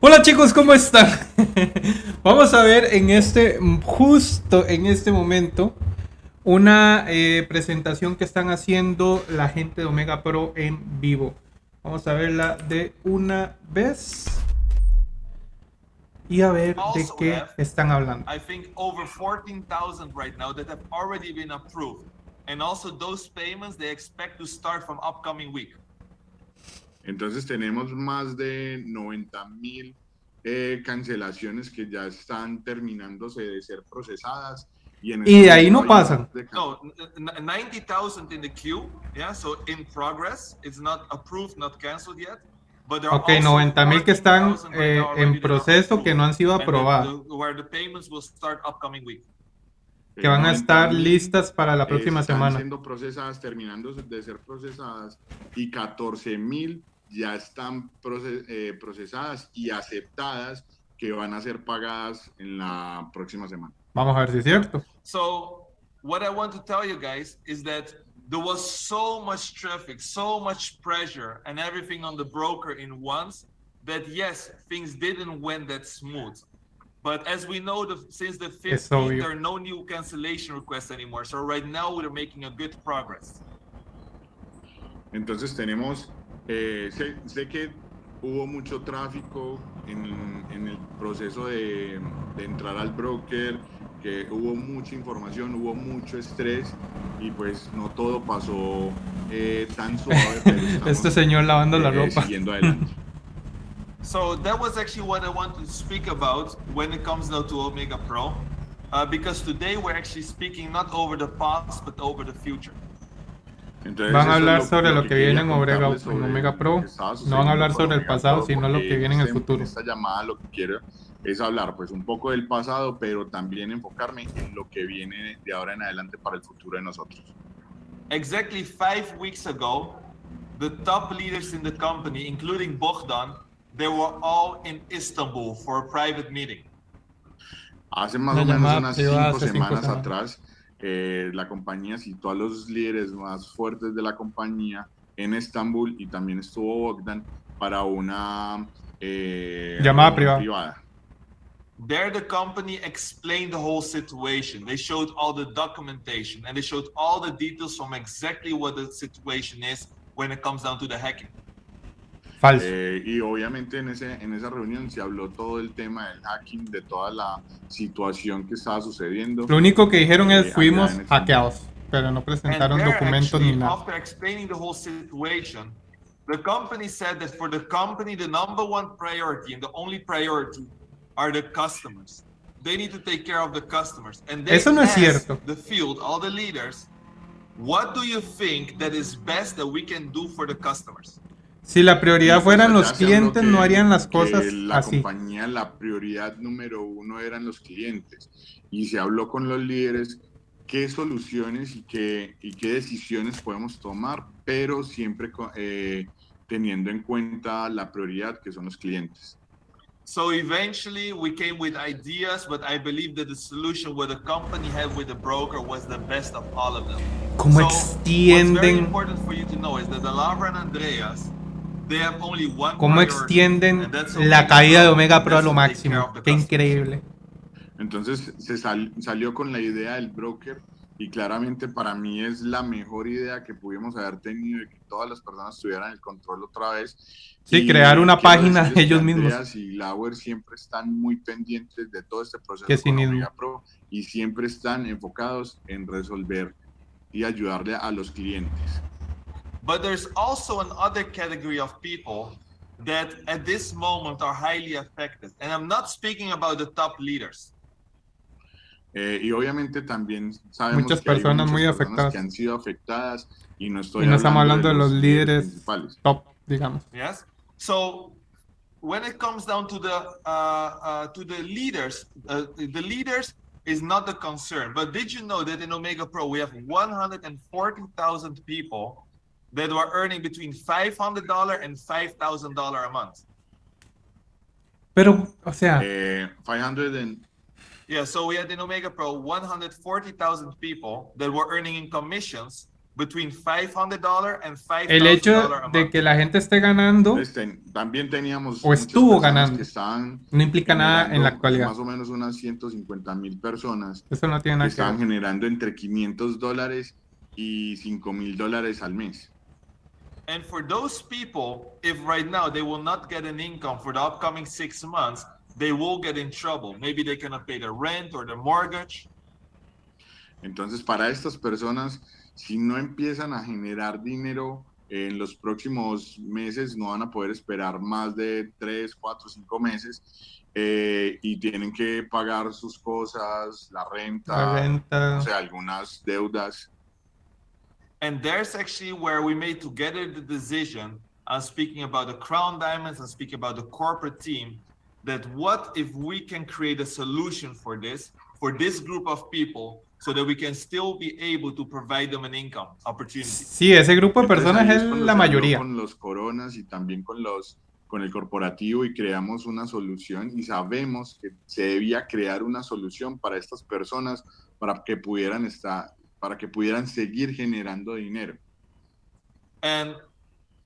Hola chicos, ¿cómo están? Vamos a ver en este, justo en este momento, una eh, presentación que están haciendo la gente de Omega Pro en vivo. Vamos a verla de una vez y a ver de qué están hablando. I think over 14,000 right now that have already been approved. And also those payments they expect to start from upcoming week. Entonces tenemos más de 90 mil eh, cancelaciones que ya están terminándose de ser procesadas. Y, en y de ahí no pasan. No, 90,000 in the queue, yeah, so in progress, it's not approved, not canceled yet. But there ok, 90 mil que están eh, en proceso que no han sido aprobados. Where the payments will start upcoming week que van a estar listas para la próxima están semana. siendo procesadas, terminando de ser procesadas, y 14 mil ya están eh, procesadas y aceptadas que van a ser pagadas en la próxima semana. Vamos a ver si es cierto. So, what I want to tell you guys is that there was so much traffic, so much pressure and everything on the broker in once that yes, things didn't went that smooth. But as we know, the, since the 15th, there are no new cancellation requests anymore. So right now we're making a good progress. Entonces tenemos Eh, sé, sé, que hubo mucho tráfico en, en el proceso de, de, entrar al broker, que hubo mucha información, hubo mucho estrés y pues no todo pasó eh, tan suave. Pero este señor lavando eh, la ropa. Siguiendo adelante. So that was actually what I wanted to speak about when it comes now to Omega Pro, uh, because today we're actually speaking not over the past but over the future. Van a hablar sobre lo que, viene en Omega, Omega Pro, no van a hablar sobre el pasado, sino lo que viene en el futuro. Esta llamada lo que quiero es hablar pues un poco del pasado, pero también enfocarme en lo que viene de ahora en adelante para el futuro de nosotros. Exactly five weeks ago, the top leaders in the company, including Bogdan, they were all in Istanbul for a private meeting. Hace más o menos unas cinco semanas atrás, eh, la compañía citó a los líderes más fuertes de la compañía en Estambul y también estuvo Bogdan para una eh, llamada privada. privada. There the company explained the whole situation. They showed all the documentation and they showed all the details from exactly what the situation is when it comes down to the hacking. Falso. Eh, y obviamente en, ese, en esa reunión se habló todo el tema del hacking, de toda la situación que estaba sucediendo. Lo único que dijeron es eh, fuimos hackeados, pero no presentaron documentos ni nada. After explaining the whole situation, the company said that for the company, the number one priority and the only priority are the customers. They need to take care of the customers. And they Eso no es cierto. The field, all the leaders, what do you think that is best that we can do for the customers? Si la prioridad fueran los clientes, no harían las cosas la así. La compañía, la prioridad número uno eran los clientes. Y se habló con los líderes qué soluciones y qué, y qué decisiones podemos tomar, pero siempre eh, teniendo en cuenta la prioridad que son los clientes. So eventually we came with ideas, but I believe that the solution what the company had with the broker was the best of all of them. ¿Cómo so extienden? What's very important for you to know is that the Lavra and Andreas Cómo extienden la caída de Omega Pro a lo máximo. Qué increíble. Entonces se salió con la idea del broker y claramente para mí es la mejor idea que pudimos haber tenido de que todas las personas tuvieran el control otra vez. Sí, crear una página de ellos mismos. Y Lauer siempre están muy pendientes de todo este proceso con Omega Pro y siempre están enfocados en resolver y ayudarle a los clientes. But there's also another category of people that at this moment are highly affected. And I'm not speaking about the top leaders. Eh, y obviamente también sabemos muchas que personas hay muchas muy personas afectadas. que han sido afectadas y no estoy y no estamos hablando de los, de los líderes principales. top, digamos. Yes. So when it comes down to the uh, uh, to the leaders, uh, the leaders is not the concern. But did you know that in Omega Pro we have 140,000 people that were earning between $500 and $5,000 a month. Pero, o sea... Eh, 500 and... Yeah, so we had in Omega Pro 140,000 people that were earning in commissions between $500 and El hecho $5,000 de que la gente esté ganando Entonces, ten- también teníamos O estuvo ganando. que estaban no implica nada en la actualidad. Más o menos unas 150 mil personas Eso no tiene que nada que estaban generando entre 500 dólares y 5 mil dólares al mes. And for those people, if right now they will not get an income for the upcoming six months, they will get in trouble. Maybe they cannot pay their rent or their mortgage. Entonces, para estas personas, si no empiezan a generar dinero en los próximos meses, no van a poder esperar más de 3, 4, 5 meses eh, y tienen que pagar sus cosas, la renta, La renta. o sea, algunas deudas. And there's actually where we made together the decision. I'm speaking about the Crown Diamonds, I'm speaking about the corporate team. That what if we can create a solution for this, for this group of people, so that we can still be able to provide them an income opportunity. Sí, ese grupo de Entonces, personas ahí es cuando la se habló mayoría. Con los coronas y también con los con el corporativo y creamos una solución y sabemos que se debía crear una solución para estas personas para que pudieran estar para que pudieran seguir generando dinero. And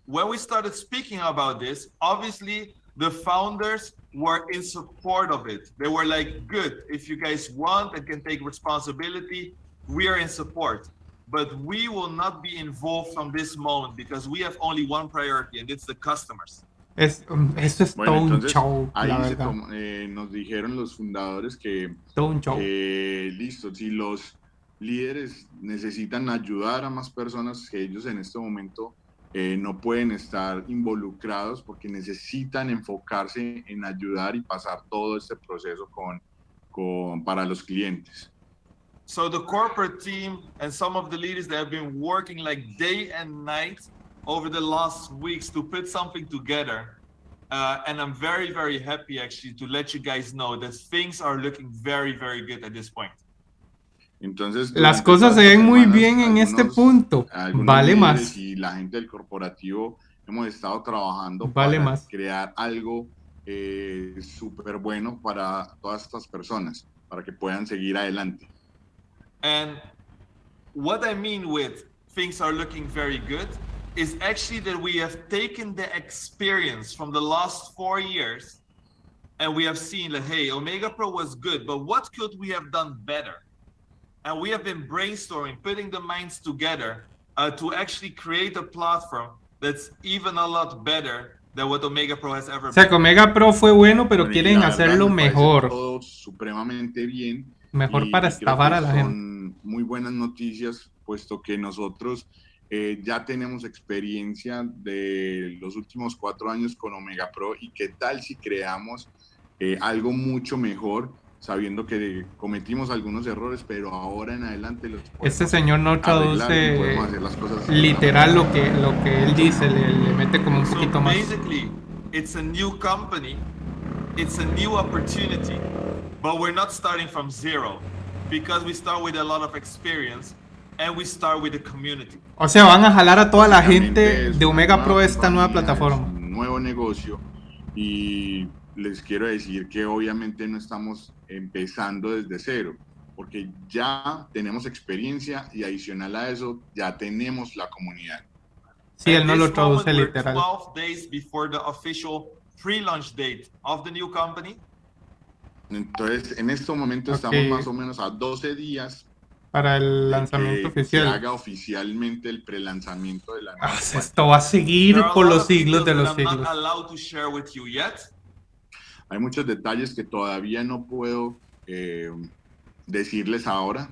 when we started speaking about this, obviously the founders were in support of it. They were like, good, if you guys want and can take responsibility, we are in support. But we will not be involved from this moment because we have only one priority, and it's the customers. Es, eso es Bueno, todo un show, ahí la se verdad. tomó- eh, nos dijeron los fundadores que Todo un show. Eh, listo, si los líderes necesitan ayudar a más personas que ellos en este momento eh, no pueden estar involucrados porque necesitan enfocarse en ayudar y pasar todo este proceso con, con, para los clientes. So the corporate team and some of the leaders that have been working like day and night over the last weeks to put something together. Uh, and I'm very, very happy actually to let you guys know that things are looking very, very good at this point. Entonces, Las cosas se ven muy bien en este algunos- punto. algunos Vale más. Y la gente del corporativo hemos estado trabajando Vale para más. crear algo eh, súper bueno para todas estas personas, para que puedan seguir adelante. And what I mean with things are looking very good is actually that we have taken the experience from the last four years and we have seen that, hey, Omega Pro was good, but what could we have done better? And we have been brainstorming, putting the minds together uh, to actually create a platform that's even a lot better than what Omega Pro has ever O sea, que Omega Pro fue bueno, pero quieren hacerlo me mejor. Todo supremamente bien. Mejor y para estafar a la gente. Son muy buenas noticias, puesto que nosotros eh, ya tenemos experiencia de los últimos cuatro años con Omega Pro y qué tal si creamos eh, algo mucho mejor, sabiendo que cometimos algunos errores, pero ahora en adelante los podemos Este señor no traduce literal lo que, lo que él dice, le, le mete como un So poquito más. basically, it's a new company, it's a new opportunity, but we're not starting from zero because we start with a lot of experience and we start with the community. O sea, van a jalar a toda la gente de Omega Pro esta nueva es plataforma. Un nuevo negocio y les quiero decir que obviamente no estamos empezando desde cero, porque ya tenemos experiencia y adicional a eso ya tenemos la comunidad. Sí, él no lo traduce literal. 12 days before the official pre-launch date of the new company. Entonces, en este momento Ok. estamos más o menos a 12 días Para el lanzamiento que se oficial. haga oficialmente el prelanzamiento de la nueva Ah, esto va a seguir por los siglos de los siglos. allowed to share with you yet. Hay muchos detalles que todavía no puedo eh, decirles ahora,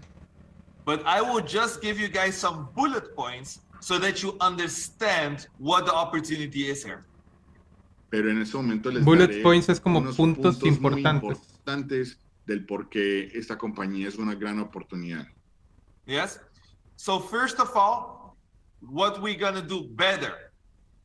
But I will just give you guys some bullet points so that you understand what the opportunity is here. pero en este momento les Bullet daré points es como unos puntos muy importantes. importantes del por qué esta compañía es una gran oportunidad. Yes. So first of all, what we're gonna do better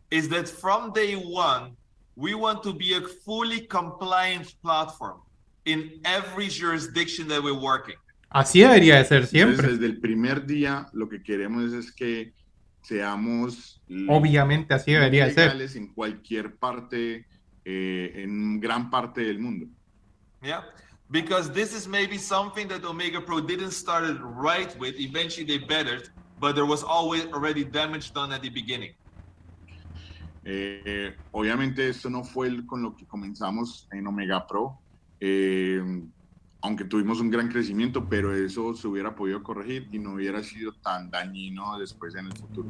is that from day one, we want to be a fully compliant platform in every jurisdiction that we're working. Así debería de ser Entonces, siempre. desde el primer día, lo que queremos es que seamos Obviamente así debería de ser. legales en cualquier parte, eh, en gran parte del mundo. Yeah. Because this is maybe something that Omega Pro didn't start it right with. Eventually they bettered, but there was always already damage done at the beginning. Eh, obviamente esto no fue el- con lo que comenzamos en Omega Pro, eh, aunque tuvimos un gran crecimiento, pero eso se hubiera podido corregir y no hubiera sido tan dañino después en el futuro.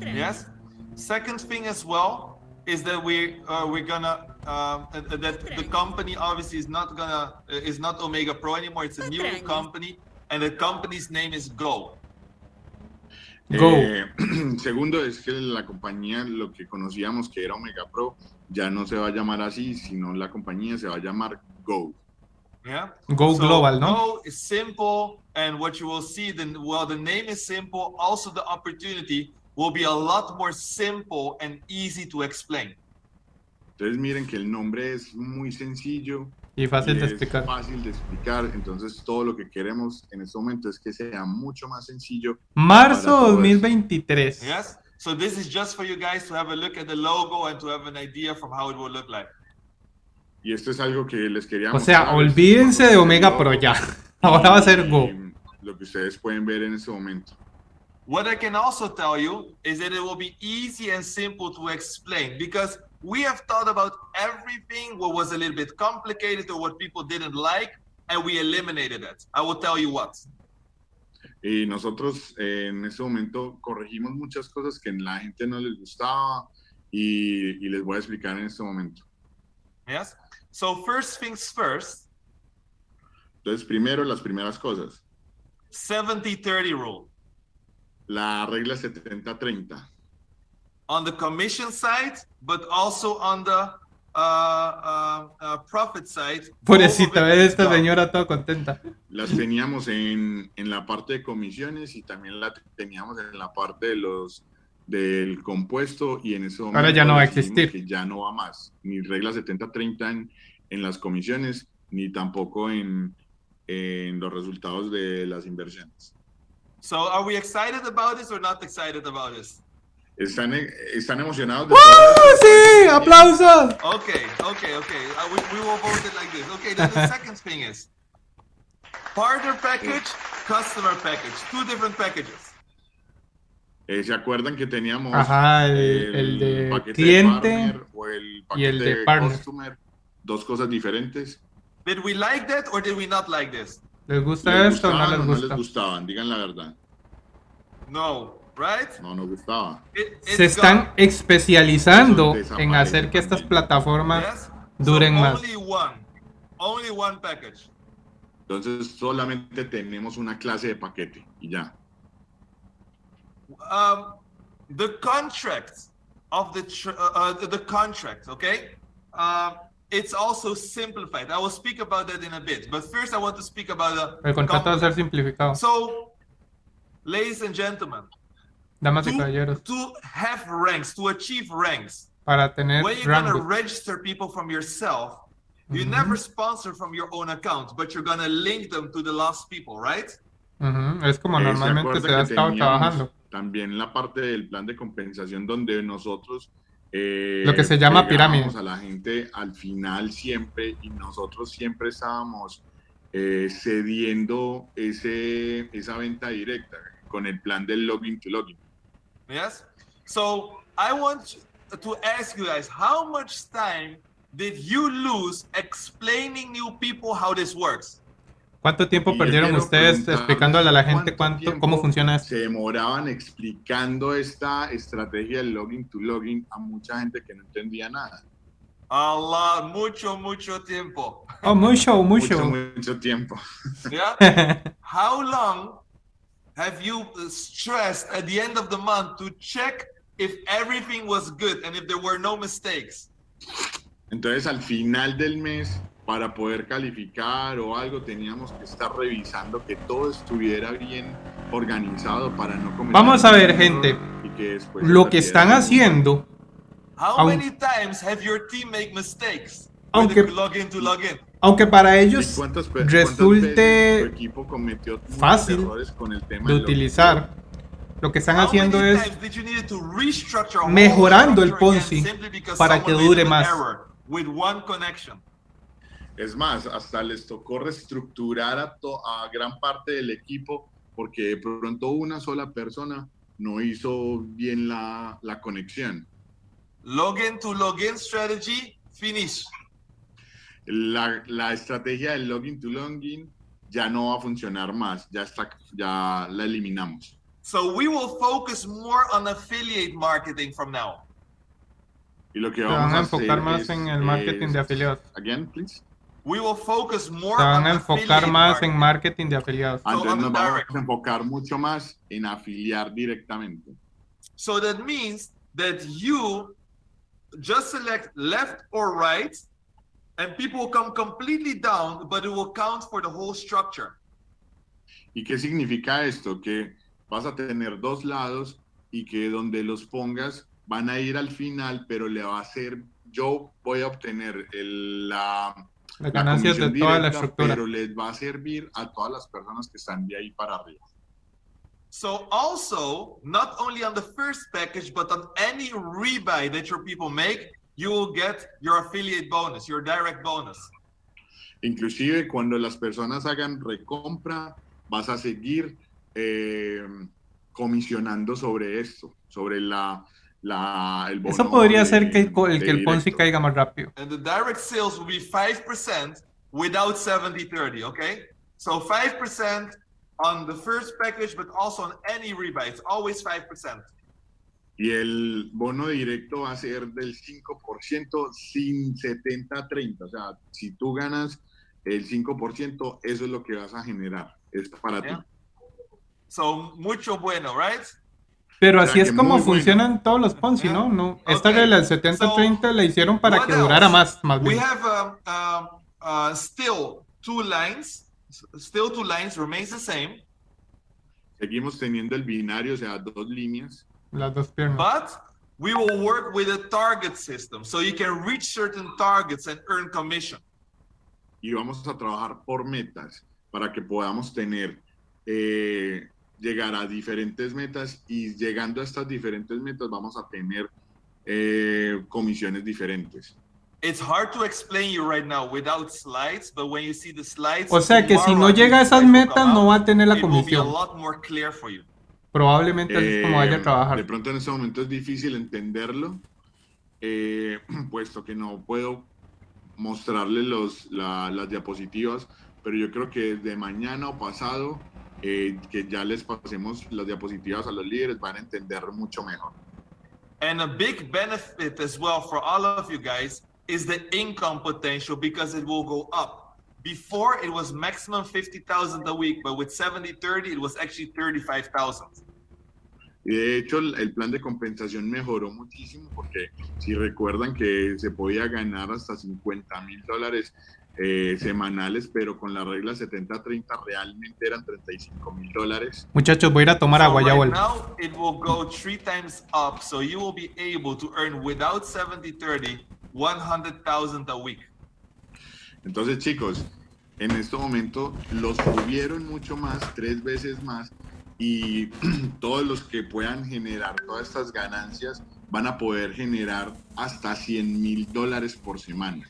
Yes. Second thing as well is that we uh, we're gonna um, uh, that the company obviously is not gonna uh, is not Omega Pro anymore. It's a new company, and the company's name is Go. Go. Eh, segundo es que la compañía, lo que conocíamos que era Omega Pro, ya no se va a llamar así, sino la compañía se va a llamar Go. Yeah. Go So Global, ¿no? Go is simple, and what you will see, then well, the name is simple. Also, the opportunity will be a lot more simple and easy to explain. Entonces miren que el nombre es muy sencillo Y fácil y de es explicar. fácil de explicar. Entonces todo lo que queremos en este momento es que sea mucho más sencillo. Marzo Para todo eso. 2023. Yes. So this is just for you guys to have a look at the logo and to have an idea from how it will look like. Y esto es algo que les quería O sea, olvídense de Omega Pro ya. Ahora va a ser Go. Lo que ustedes pueden ver en este momento. What I can also tell you is that it will be easy and simple to explain because we have thought about everything what was a little bit complicated or what people didn't like, and we eliminated it. I will tell you what. Y nosotros eh, en este momento corregimos muchas cosas que la gente no les gustaba y, y les voy a explicar en este momento. Yes. So first things first, Entonces, primero, las primeras cosas. 70-30 rule. La regla 70-30. On the commission side, but also on the uh, uh, uh, profit side. Pobrecita, both of it ve is esta done. señora toda contenta. Las teníamos en, en la parte de comisiones y también la teníamos en la parte de los del compuesto y en ese momento Ahora ya no va a existir. que ya no va más ni regla 70-30 en, en las comisiones ni tampoco en, en los resultados de las inversiones. So are we excited about this or not excited about this? ¿Están, están emocionados de ¡Uh, todo esto? sí! ¡Aplausos! Okay, okay, okay. Uh, we, we will vote it like this. Okay, then the second thing is partner package, customer package, two different packages. Eh, ¿Se acuerdan que teníamos Ajá, el, el de paquete cliente. partner o el y el paquete de partner. customer? Dos cosas diferentes. Did we like that or did we not like this? ¿Les gusta ¿Les esto o no les o no les gusta? gustaban? Digan la verdad. No? No nos gustaba. Se están especializando en hacer que estas plataformas duren so más. Only one. Only one package. Entonces solamente tenemos una clase de paquete y ya. Um, the contract of the uh, uh, the- the contract, okay? Uh, it's also simplified. I will speak about that in a bit, but first I want to speak about the El contrato va a ser simplificado. So, ladies and gentlemen, Damas y to, caballeros, to have ranks, to achieve ranks, para tener when you're gonna rango. register people from yourself, you never sponsor from your own account, but you're gonna link them to the last people, right? Ujú, Es como Eh, ¿se normalmente acuerda se ha estado trabajando. También la parte del plan de compensación donde nosotros eh, Lo que se llama pirámide. a la gente al final siempre y nosotros siempre estábamos eh, cediendo ese, esa venta directa con el plan del login to login. Yes. So I want to ask you guys, how much time did you lose explaining new people how this works? ¿Cuánto tiempo Y perdieron ustedes explicándole a la gente cuánto cuánto, cómo funciona esto? Se demoraban explicando esta estrategia del login to login a mucha gente que no entendía nada. A lot, mucho, mucho tiempo. Oh, mucho, mucho. Mucho, mucho tiempo. Yeah. how long have you uh, stressed at the end of the month to check if everything was good and if there were no mistakes? Entonces, al final del mes, para poder calificar o algo, teníamos que estar revisando que todo estuviera bien organizado para no cometer Vamos a ver, gente. y que después Lo que están haciendo, How many times have your team made mistakes? Aunque- the login to login. Aunque para ¿Y ellos cuántas resulte fácil con el tema de utilizar, lo que están haciendo es times did you need to restructure a whole mejorando el Ponzi para que dure más. error With one connection. Es más, hasta les tocó reestructurar a, to- a gran parte del equipo porque de pronto una sola persona no hizo bien la, la conexión. Login to login strategy, finish. La, la estrategia del login to login ya no va a funcionar más, ya, está, ya la eliminamos. So we will focus more on affiliate marketing from now. Y lo que vamos van a enfocar más es- en el marketing es- de afiliados. Again, please. We will focus more Se van on a enfocar más marketing. en marketing de afiliados. So, Entonces on nos vamos direct. a enfocar mucho más en afiliar directamente. So that means that you just select left or right, and people will come completely down, but it will count for the whole structure. ¿Y qué significa esto? Que vas a tener dos lados y que donde los pongas van a ir al final, pero le va a ser, yo voy a obtener el- la, la ganancias de comisión toda la directa, estructura. pero les va a servir a todas las personas que están de ahí para arriba. So also, not only on the first package, but on any rebuy that your people make, you will get your affiliate bonus, your direct bonus. Inclusive cuando las personas hagan recompra, vas a seguir eh, comisionando sobre esto, sobre la, la, el bono Eso podría de- ser que el, el que el Ponzi directo. caiga más rápido. And the direct sales will be 5% without 70-30, okay? So 5% on the first package, but also on any rebuy. It's always 5%. Y el bono directo va a ser del 5% sin 70-30. O sea, si tú ganas el 5%, eso es lo que vas a generar. Es para Yeah. ti. So mucho bueno, right? Pero O sea así es como muy bueno. funcionan todos los Ponzi, Yeah. ¿no? no Esta Ok. regla del 70-30 la hicieron para que durara else? más, más We bien. have um, um, uh, still two lines. Still two lines remains the same, Seguimos teniendo el binario, o sea, dos líneas. Las dos piernas. but we will work with a target system. So you can reach certain targets and earn commission. y vamos a trabajar por metas para que podamos tener, eh, llegar a diferentes metas y llegando a estas diferentes metas vamos a tener eh, comisiones diferentes. It's hard to explain you right now without slides, but when you see the slides, O sea que si no llega a esas metas no va a tener la comisión. Probablemente así es como vaya a Eh, trabajar. De pronto en este momento es difícil entenderlo, eh, puesto que no puedo mostrarle los, la- las diapositivas, pero yo creo que desde mañana o pasado, eh, que ya les pasemos las diapositivas a los líderes, van a entender mucho mejor. And a big benefit as well for all of you guys is the income potential because it will go up. Before it was maximum 50,000 a week, but with 70 30, it was actually 35,000. Y de hecho el, plan de compensación mejoró muchísimo porque si recuerdan que se podía ganar hasta 50 mil dólares eh, semanales, pero con la regla 70-30 realmente eran 35 mil dólares. Muchachos, voy a ir a tomar agua, ya vuelvo. now it will go three times up, so you will be able to earn without 70 30 100,000 a week. Entonces chicos, en este momento los subieron mucho más, tres veces más, y todos los que puedan generar todas estas ganancias van a poder generar hasta 100 mil dólares por semana.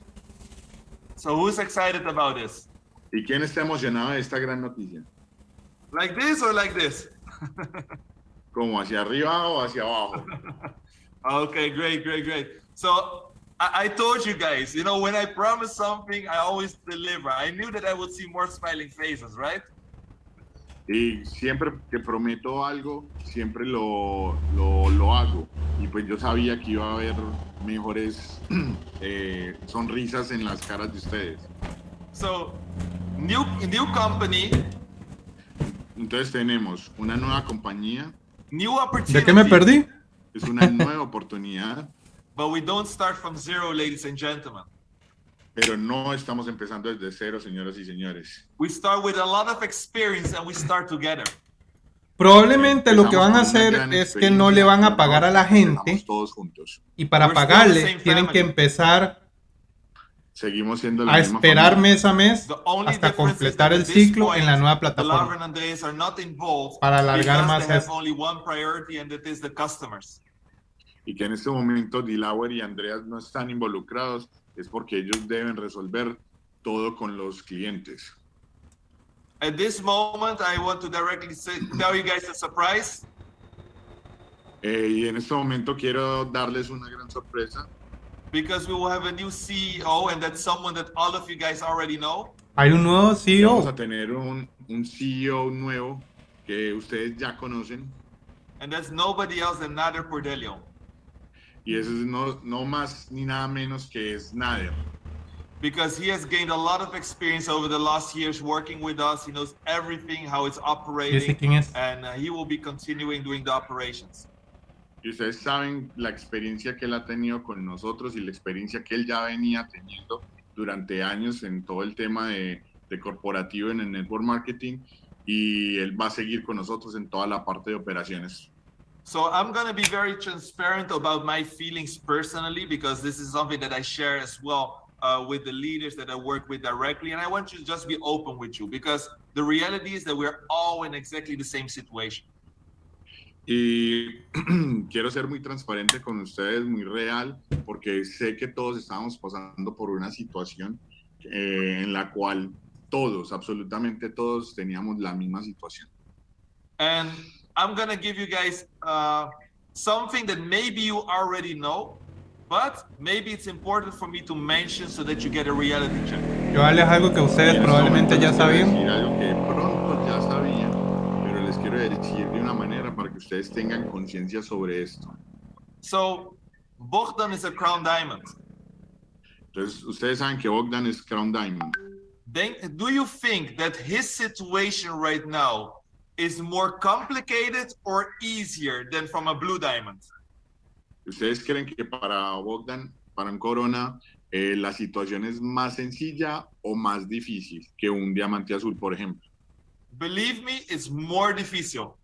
So who's excited about this? ¿Y quién está emocionado de esta gran noticia? Like this or like this? ¿Como hacia arriba o hacia abajo? Okay, great, great, great. So I, I told you guys, you know, when I promise something, I always deliver. I knew that I would see more smiling faces, right? Y siempre que prometo algo, siempre lo, lo, lo hago. Y pues yo sabía que iba a haber mejores eh, sonrisas en las caras de ustedes. So new new company, Entonces tenemos una nueva compañía, new opportunity. ¿De qué me perdí? es una nueva oportunidad, But we don't start from zero, ladies and gentlemen. pero no estamos empezando desde cero, señoras y señores. We start with a lot of experience and we start together. Probablemente lo que van a hacer es que no le van a pagar a la gente todos juntos. y para pagarle tienen que empezar Seguimos siendo la a misma esperar familia. mes a mes hasta completar that el ciclo point, en la nueva The plataforma. Para alargar más esto. Y que en este momento Dilauer y Andreas no están involucrados, es porque ellos deben resolver todo con los clientes. At this moment, I want to directly say, tell you guys a surprise. Eh, y en este momento quiero darles una gran sorpresa because we will have a new CEO, and that's someone that all of you guys already know. Hay un nuevo y vamos a CEO. tener un, un CEO nuevo que ustedes ya conocen And that's nobody else than Nader Pordelio. Y eso es no, no más ni nada menos que es Nader. Because he has gained a lot of experience over the last years working with us. He knows everything, how it's operating, and uh, he will be continuing doing the operations. Y ustedes saben la experiencia que él ha tenido con nosotros y la experiencia que él ya venía teniendo durante años en todo el tema de, de corporativo en el network marketing y él va a seguir con nosotros en toda la parte de operaciones. So I'm going to be very transparent about my feelings personally because this is something that I share as well uh, with the leaders that I work with directly. And I want you to just be open with you because the reality is that we're all in exactly the same situation. Y quiero ser muy transparente con ustedes, muy real, porque sé que todos estamos pasando por una situación eh, en la cual todos, absolutamente todos, teníamos la misma situación. And I'm going to give you guys uh, something that maybe you already know, but maybe it's important for me to mention so that you get a reality check. Yo darles algo que ustedes en probablemente ya les sabían. algo que pronto ya sabían, pero les quiero decir de una manera para que ustedes tengan conciencia sobre esto. So Bogdan is a crown diamond. Entonces, ustedes saben que Bogdan es Crown Diamond. Then, do you think that his situation right now is more complicated or easier than from a blue diamond? ¿Ustedes creen que para Bogdan, para un Corona, eh, la situación es más sencilla o más difícil que un diamante azul, por ejemplo? Believe me, it's more difficult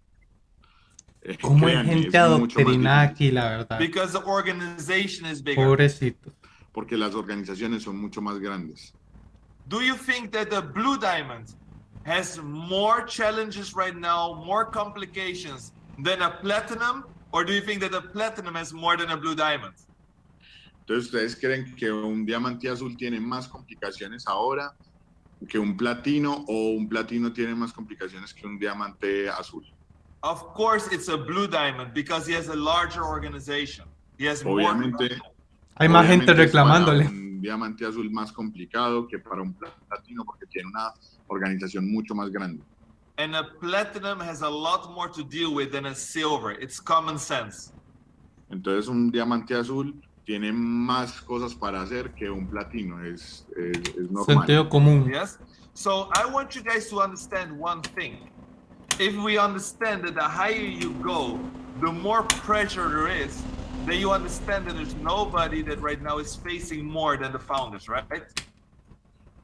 Eh, Como hay gente adoctrinada difícil, aquí, la verdad. because the organization is bigger. Pobrecitos. Porque las organizaciones son mucho más grandes. Do you think that the blue diamond has more challenges right now, more complications than a platinum? Or do you think that a platinum has more than a blue diamond? Entonces, ¿ustedes creen que un diamante azul tiene más complicaciones ahora que un platino o un platino tiene más complicaciones que un diamante azul? Of course, it's a blue diamond because he has a larger organization. He has more. Hay más gente reclamándole. Un diamante azul más complicado que para un platino porque tiene una organización mucho más grande. And a platinum has a lot more to deal with than a silver. It's common sense. Entonces un diamante azul tiene más cosas para hacer que un platino, es, es, es normal. Sentido común. Yes? So I want you guys to understand one thing. If we understand that the higher you go, the more pressure there is, then you understand that there's nobody that right now is facing more than the founders, right?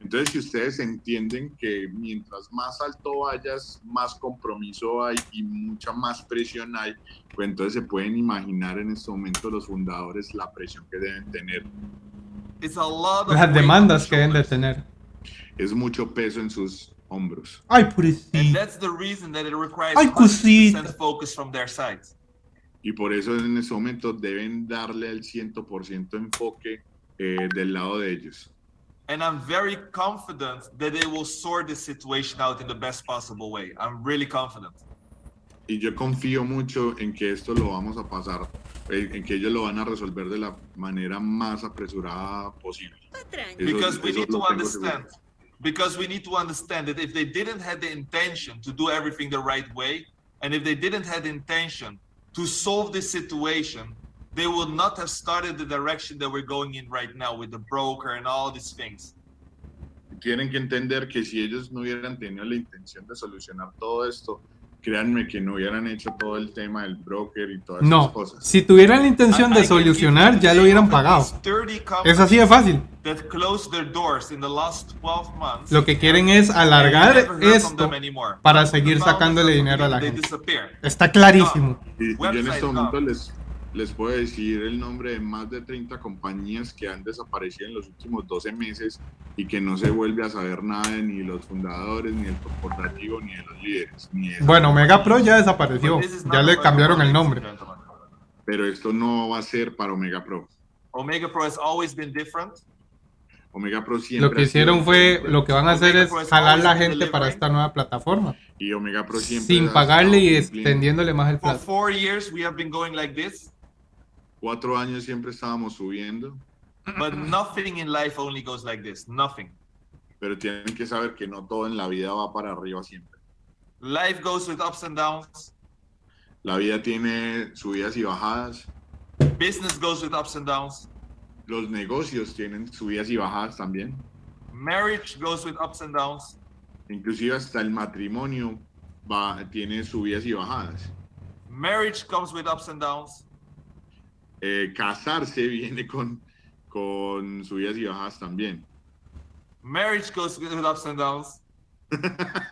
Entonces si ustedes entienden que mientras más alto vayas, más compromiso hay y mucha más presión hay, pues entonces se pueden imaginar en este momento los fundadores la presión que deben tener. It's a lot of Las demandas que deben de tener. Es mucho peso en sus hombros. Ay, And pobrecito. that's the reason that it requires Ay, 100% cosita. focus from their side. Y por eso en este momento deben darle el 100% enfoque eh, del lado de ellos. And I'm very confident that they will sort this situation out in the best possible way. I'm really confident. Y yo confío mucho en que esto lo vamos a pasar, en que ellos lo van a resolver de la manera más apresurada posible. Eso- because we eso need to seguro. understand because we need to understand that if they didn't have the intention to do everything the right way and if they didn't have the intention to solve this situation they would not have started the direction that we're going in right now with the broker and all these things. Tienen que entender que si ellos no hubieran tenido la intención de solucionar todo esto, créanme que no hubieran hecho todo el tema del broker y todas esas No, cosas. si tuvieran la intención de solucionar, you ya lo hubieran pagado. least 30 Es así de fácil. that closed their doors in the last 12 months Lo que quieren es alargar esto para seguir sacándole dinero a la gente. Está clarísimo. Y, y yo en este momento les, les puedo decir el nombre de más de 30 compañías que han desaparecido en los últimos 12 meses y que no se vuelve a saber nada de ni los fundadores, ni del corporativo, ni de los líderes. Ni de Bueno, Mega compañías. Pro ya desapareció. Is Ya not le cambiaron el nombre. Pero esto no va a ser para Omega Pro. Omega Pro has always been different. Omega Pro siempre. Lo que hicieron fue, diferente. lo que van a hacer Omega es jalar la always gente para esta nueva plataforma. Y Omega Pro siempre. Sin pagarle y extendiéndole más el For plazo. four years, we have been going like this, Cuatro años siempre estábamos subiendo, but nothing in life only goes like this. Nothing. pero tienen que saber que no todo en la vida va para arriba siempre. Life goes with ups and downs. La vida tiene subidas y bajadas. Business goes with ups and downs. Los negocios tienen subidas y bajadas también. Marriage goes with ups and downs. Inclusive hasta el matrimonio va, tiene subidas y bajadas. Marriage comes with ups and downs. Eh, casarse viene con, con subidas y bajadas también. Marriage goes with ups and downs. I,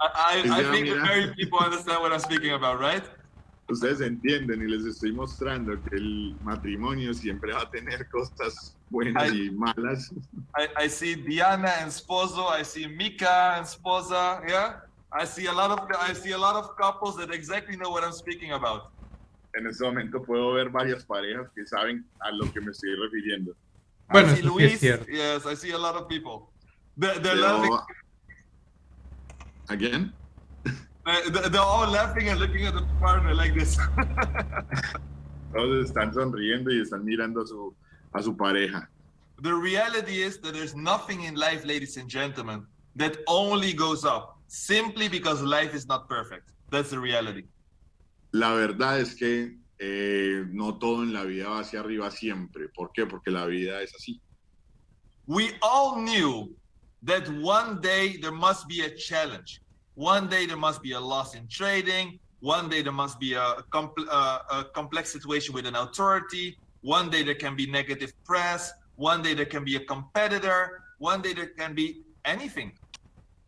I, I think the married people understand what I'm speaking about, right? Ustedes entienden y les estoy mostrando que el matrimonio siempre va a tener cosas buenas Ay. y malas. I, I see Diana and Sposo. I see Mika and Sposa. Yeah, I see a lot of I see a lot of couples that exactly know what I'm speaking about. En este momento puedo ver varias parejas que saben a lo que me estoy refiriendo. Bueno, I see eso sí Luis. yes, I see a lot of people. They're, they're, Pero- laughing, Again? they're, they're all laughing and looking at the partner like this. Todos están sonriendo y están mirando a su, a su pareja. the reality is that there's nothing in life, ladies and gentlemen, that only goes up simply because life is not perfect. That's the reality. La verdad es que eh, no todo en la vida va hacia arriba siempre. ¿Por qué? Porque la vida es así. We all knew that one day there must be a challenge. One day there must be a loss in trading. One day there must be a, compl- uh, a complex situation with an authority. One day there can be negative press. One day there can be a competitor. One day there can be anything.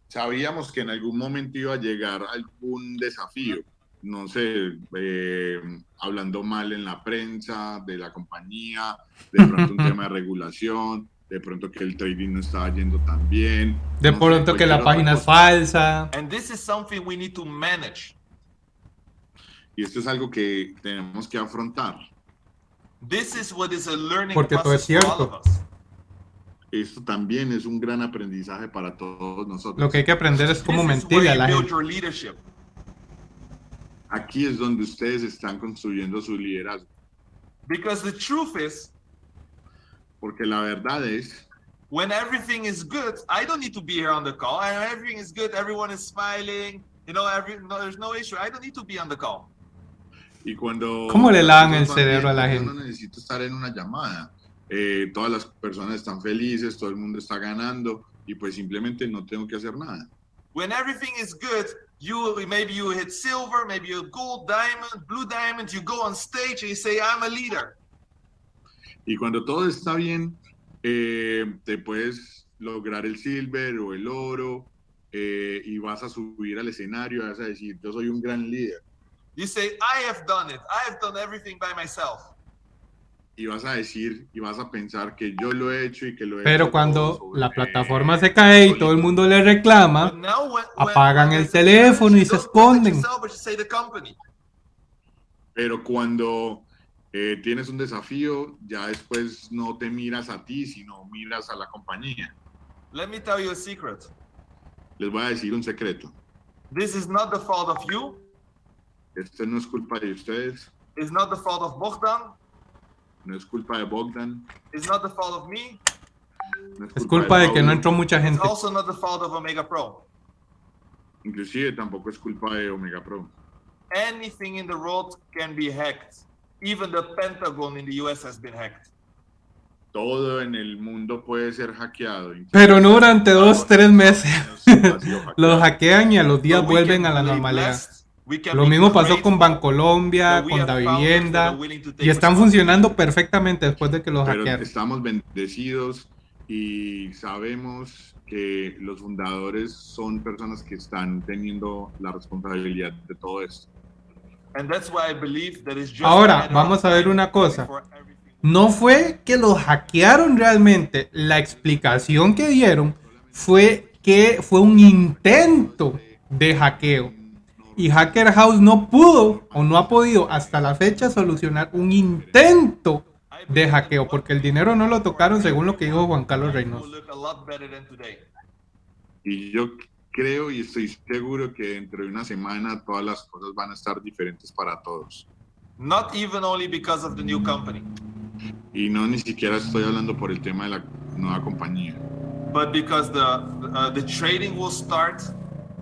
Sabíamos que en algún momento iba a llegar algún desafío. No sé, eh, hablando mal en la prensa, de la compañía, de pronto un tema de regulación, de pronto que el trading no estaba yendo tan bien. De no sé, pronto que la página es falsa. And this is something we need to manage. Y esto es algo que tenemos que afrontar. This is what is a learning Porque todo es process for all cierto. of us. Esto también es un gran aprendizaje para todos nosotros. Lo que hay que aprender es cómo where a la gente. Aquí es donde ustedes están construyendo su liderazgo. Because the truth is, Porque la verdad es when everything is good, I don't need to be here on the call. And everything is good, everyone is smiling. You know, every no, there's no issue. I don't need to be on the call. Y cuando... ¿Cómo le lavan el cerebro a la gente? No necesito estar en una llamada. Eh, todas las personas están felices, todo el mundo está ganando y pues simplemente no tengo que hacer nada. When everything is good, you maybe you hit silver, maybe you gold, diamond, blue diamond. You go on stage and you say, "I'm a leader." Y cuando todo está bien, eh, te puedes lograr el silver o el oro eh, y vas a subir al escenario y vas a decir, yo soy un gran líder. You say, "I have done it. I have done everything by myself." Y vas a decir y vas a pensar que yo lo he hecho y que lo he Pero hecho cuando sobre- la plataforma se cae y todo el mundo le But reclama, now when, when- Apagan when el teléfono y se esconden. Pero cuando eh, tienes un desafío, ya después no te miras a ti, sino miras a la compañía. Let me tell you a secret. Les voy a decir un secreto. This is not the fault of you. Esto no es culpa de ustedes, It's not the fault of Bogdan. No es culpa de Bogdan, It's not the fault of me. no es culpa de que no entró mucha It's gente. also not the fault of Omega Pro. Inclusive tampoco es culpa de Omega Pro. Anything in the world can be hacked. Even the Pentagon in the US has been hacked. Todo en el mundo puede ser hackeado. Pero no durante dos, tres meses. Los hackean y a los días vuelven a la normalidad. Lo mismo pasó con Bancolombia, con have Da founders that Vivienda. are willing to take Y están funcionando perfectamente después de que los Pero hackearon. estamos bendecidos y sabemos que los fundadores son personas que están teniendo la responsabilidad de todo esto. And that's why I believe that it's just Ahora, vamos of a ver una cosa. No fue que los hackearon realmente. La explicación que dieron fue que fue un intento de hackeo. Y Hacker House no pudo o no ha podido hasta la fecha solucionar un intento de hackeo, porque el dinero no lo tocaron según lo que dijo Juan Carlos Reynoso. Y yo creo y estoy seguro que dentro de una semana todas las cosas van a estar diferentes para todos. Not even only because of the new company, Y no ni siquiera estoy hablando por el tema de la nueva compañía, but because the uh, the trading will start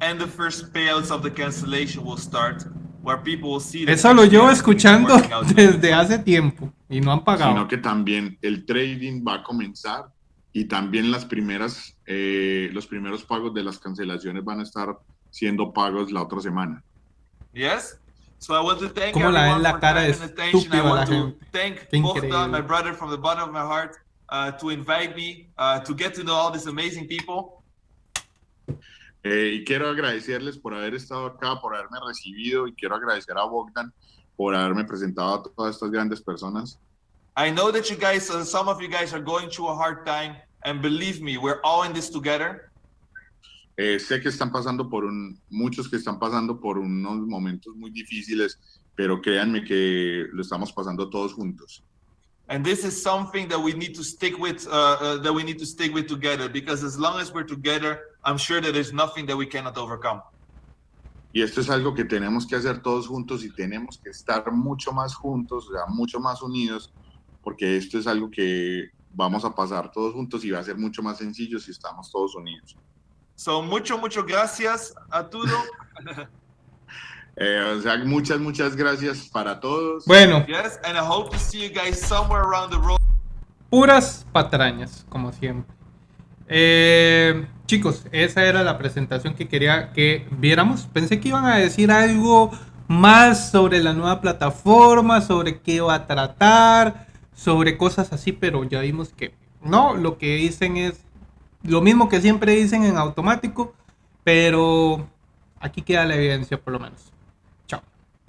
and the first payouts of the cancellation will start, where people will see. that Eso lo llevo escuchando desde hace tiempo y no han pagado. sino que también el trading va a comenzar y también las primeras, eh, los primeros pagos de las cancelaciones van a estar siendo pagos la otra semana. Yes. So I want to thank ¿Cómo la ven la for cara de. I want to gente? thank Bogdan, increíble. my brother, from the bottom of my heart, uh, to invite me uh, to get to know all these amazing people. Eh, y quiero agradecerles por haber estado acá, por haberme recibido y quiero agradecer a Bogdan por haberme presentado a todas estas grandes personas. I know that you guys, uh, some of you guys are going through a hard time, and believe me, we're all in this together. Eh, sé que están pasando por un, muchos que están pasando por unos momentos muy difíciles, pero créanme que lo estamos pasando todos juntos. And this is something that we need to stick with, uh, uh, that we need to stick with together, because as long as we're together, I'm sure that there's nothing that we cannot overcome. Y esto es algo que tenemos que hacer todos juntos y tenemos que estar mucho más juntos, o sea, mucho más unidos, porque esto es algo que vamos a pasar todos juntos y va a ser mucho más sencillo si estamos todos unidos. So mucho, mucho gracias a todo. Eh, o sea, muchas, muchas gracias para todos. Bueno, yes, and I hope to see you guys somewhere around the world. puras patrañas, como siempre. Eh, chicos, esa era la presentación que quería que viéramos. Pensé que iban a decir algo más sobre la nueva plataforma, sobre qué va a tratar, sobre cosas así, pero ya vimos que no, lo que dicen es lo mismo que siempre dicen en automático, pero aquí queda la evidencia por lo menos.